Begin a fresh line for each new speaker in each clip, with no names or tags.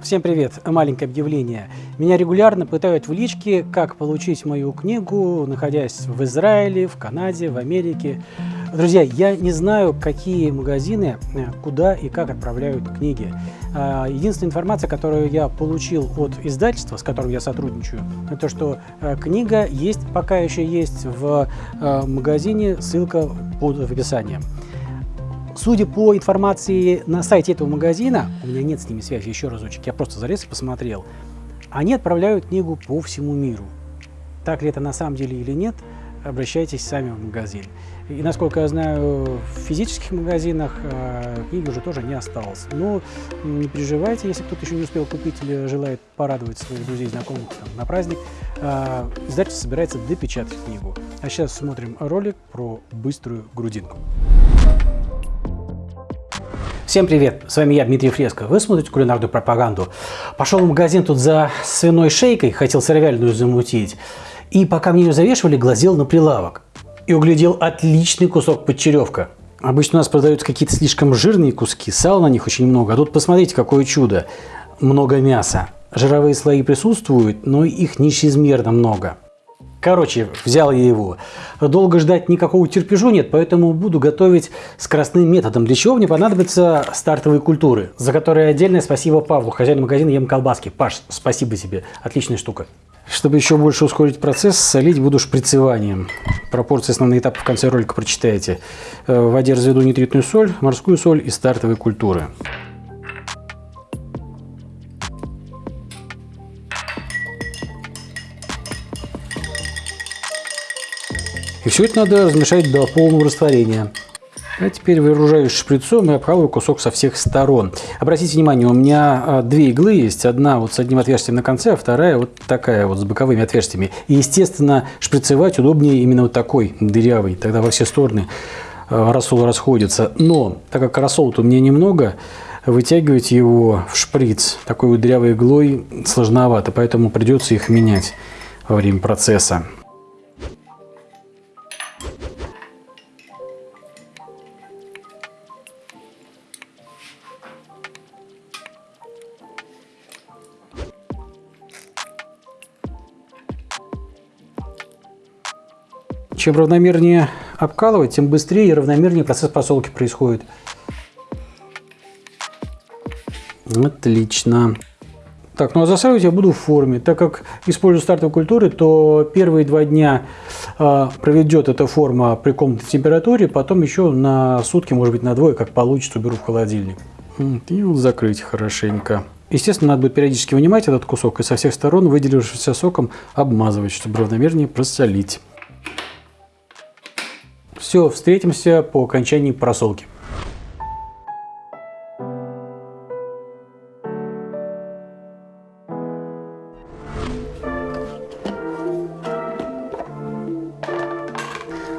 Всем привет! Маленькое объявление. Меня регулярно пытают в личке, как получить мою книгу, находясь в Израиле, в Канаде, в Америке. Друзья, я не знаю, какие магазины, э, куда и как отправляют книги. А, единственная информация, которую я получил от издательства, с которым я сотрудничаю, это что э, книга есть, пока еще есть в э, магазине, ссылка под в описании. Судя по информации на сайте этого магазина, у меня нет с ними связи, еще разочек, я просто залез и посмотрел, они отправляют книгу по всему миру. Так ли это на самом деле или нет, обращайтесь сами в магазин. И насколько я знаю, в физических магазинах э, книги уже тоже не осталось. Но не переживайте, если кто-то еще не успел купить или желает порадовать своих друзей, знакомых там, на праздник, э, издательство собирается допечатать книгу. А сейчас смотрим ролик про быструю грудинку. Всем привет, с вами я, Дмитрий Фреско. Вы смотрите кулинарную пропаганду. Пошел в магазин тут за свиной шейкой, хотел сыровяльную замутить. И пока мне ее завешивали, глазел на прилавок. И углядел отличный кусок подчеревка. Обычно у нас продаются какие-то слишком жирные куски, сала на них очень много. А тут посмотрите, какое чудо. Много мяса. Жировые слои присутствуют, но их нечезмерно много. Короче, взял я его. Долго ждать никакого терпежу нет, поэтому буду готовить скоростным методом, для чего мне понадобятся стартовые культуры, за которые отдельное спасибо Павлу, хозяину магазина Ем Колбаски. Паш, спасибо тебе, отличная штука. Чтобы еще больше ускорить процесс, солить буду шприцеванием. Пропорции основные этапы в конце ролика прочитаете. Э, в воде разведу нитритную соль, морскую соль и стартовые культуры. И все это надо размешать до полного растворения. А теперь выгружаюсь шприцом и обкалываю кусок со всех сторон. Обратите внимание, у меня а, две иглы есть. Одна вот с одним отверстием на конце, а вторая вот такая вот с боковыми отверстиями. И, естественно, шприцевать удобнее именно вот такой, дырявый. Тогда во все стороны а, рассол расходится. Но, так как рассола у меня немного, вытягивать его в шприц такой вот дырявой иглой сложновато, поэтому придется их менять во время процесса. Чем равномернее обкалывать, тем быстрее и равномернее процесс просолки происходит. Отлично. Так, ну а засаивать я буду в форме. Так как использую стартовые культуры, то первые два дня э, проведет эта форма при комнатной температуре, потом еще на сутки, может быть на двое, как получится, уберу в холодильник. И вот закрыть хорошенько. Естественно, надо будет периодически вынимать этот кусок и со всех сторон, выделившимся соком, обмазывать, чтобы равномернее просолить. Все, встретимся по окончании просолки.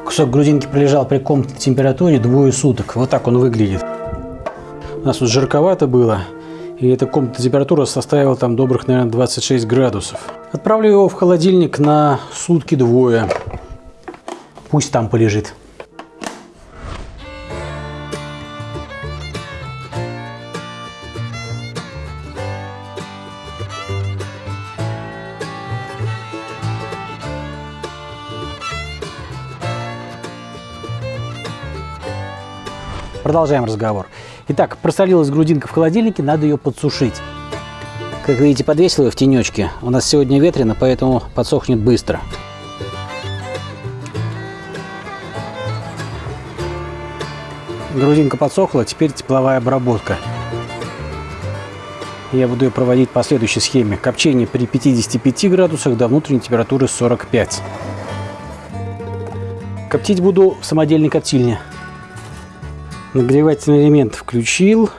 Кусок грудинки пролежал при комнатной температуре двое суток. Вот так он выглядит. У нас тут жарковато было, и эта комнатная температура составила там добрых, наверное, 26 градусов. Отправлю его в холодильник на сутки двое. Пусть там полежит. Продолжаем разговор. Итак, просолилась грудинка в холодильнике, надо ее подсушить. Как видите, подвесил ее в тенечке. У нас сегодня ветрено, поэтому подсохнет быстро. Грудинка подсохла, теперь тепловая обработка. Я буду ее проводить по следующей схеме. Копчение при 55 градусах до внутренней температуры 45. Коптить буду в самодельной коптильне. Нагревательный элемент включил.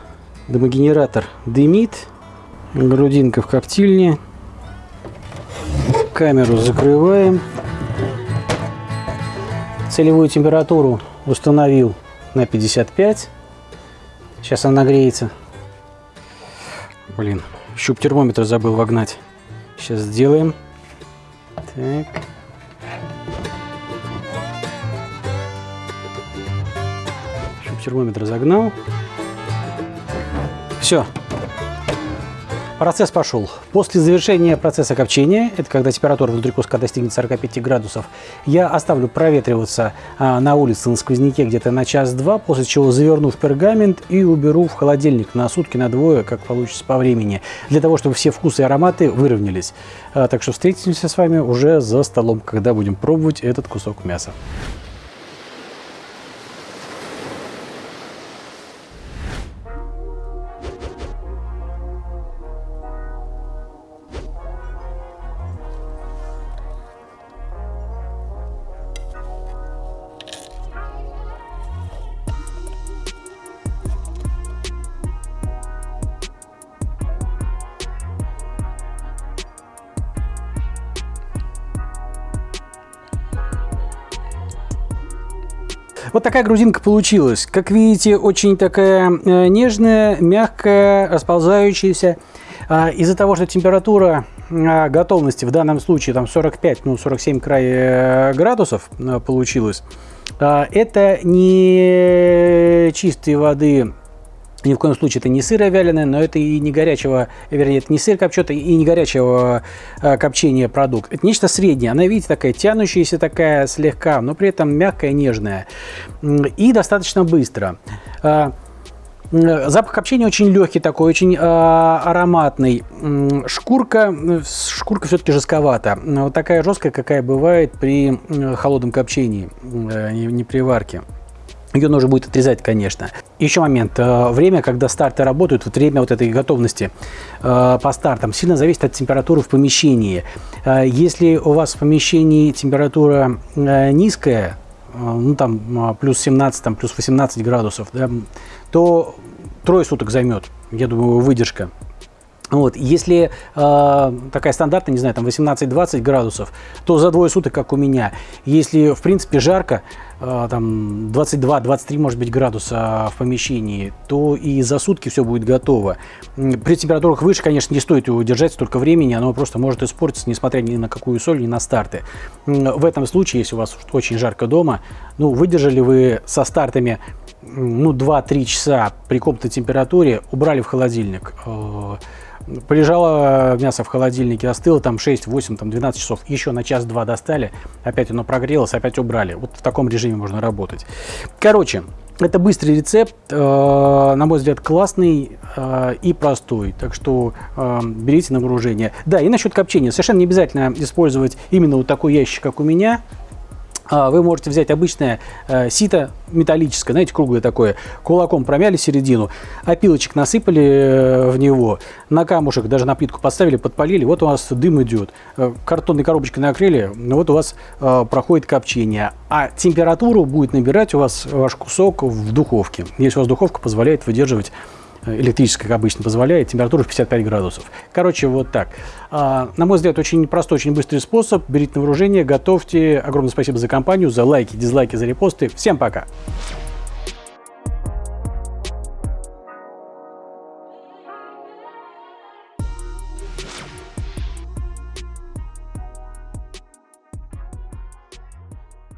Дымогенератор дымит. Грудинка в коптильне. Камеру закрываем. Целевую температуру установил на 55. Сейчас она нагреется. Блин, щуп термометра забыл вогнать. Сейчас сделаем. Так. Термометр загнал. Все. Процесс пошел. После завершения процесса копчения, это когда температура внутри куска достигнет 45 градусов, я оставлю проветриваться а, на улице на сквозняке где-то на час-два, после чего заверну в пергамент и уберу в холодильник на сутки, на двое, как получится по времени, для того, чтобы все вкусы и ароматы выровнялись. А, так что встретимся с вами уже за столом, когда будем пробовать этот кусок мяса. Вот такая грузинка получилась. Как видите, очень такая э, нежная, мягкая, расползающаяся. А, из-за того, что температура а, готовности в данном случае там 45, ну 47 край э, градусов э, получилось, а, это не чистой воды ни в коем случае это не сыро вяленое, но это и не горячего, вернее, это не сыр копченый и не горячего э, копчения продукт. Это нечто среднее. Она, видите, такая тянущаяся такая слегка, но при этом мягкая, нежная. И достаточно быстро. Э, запах копчения очень легкий такой, очень э, ароматный. Шкурка, шкурка все-таки жестковата. Вот такая жесткая, какая бывает при холодном копчении, э, не при варке. Ее нужно будет отрезать, конечно. Еще момент. Э, время, когда старты работают, вот время вот этой готовности э, по стартам сильно зависит от температуры в помещении. Э, если у вас в помещении температура низкая, ну там плюс 17, там, плюс 18 градусов, да, то трое суток займет, я думаю, выдержка. Вот. Если э, такая стандартная, не знаю, там 18-20 градусов, то за двое суток, как у меня. Если, в принципе, жарко, э, там 22-23, может быть, градуса в помещении, то и за сутки все будет готово. При температурах выше, конечно, не стоит его держать столько времени, оно просто может испортиться, несмотря ни на какую соль, ни на старты. В этом случае, если у вас очень жарко дома, ну, выдержали вы со стартами ну, 2-3 часа при комнатной температуре, убрали в холодильник, э, Полежало мясо в холодильнике, остыло там 6, 8, там 12 часов. Еще на час-два достали, опять оно прогрелось, опять убрали. Вот в таком режиме можно работать. Короче, это быстрый рецепт, э, на мой взгляд, классный э, и простой. Так что э, берите на вооружение. Да, и насчет копчения. Совершенно не обязательно использовать именно вот такой ящик, как у меня. А, вы можете взять обычное э, сито металлическое, знаете, круглое такое, кулаком промяли середину, опилочек насыпали э, в него, на камушек, даже на плитку поставили, подпалили, вот у вас дым идет. Э, картонной коробочкой накрыли, вот у вас проходит копчение. А температуру будет набирать у вас ваш кусок в духовке, если у вас духовка позволяет выдерживать электрическая, как обычно, позволяет, температура в 55 градусов. Короче, вот так. А, на мой взгляд, очень простой, очень быстрый способ. Берите на вооружение, готовьте. Огромное спасибо за компанию, за лайки, дизлайки, за репосты. Всем пока!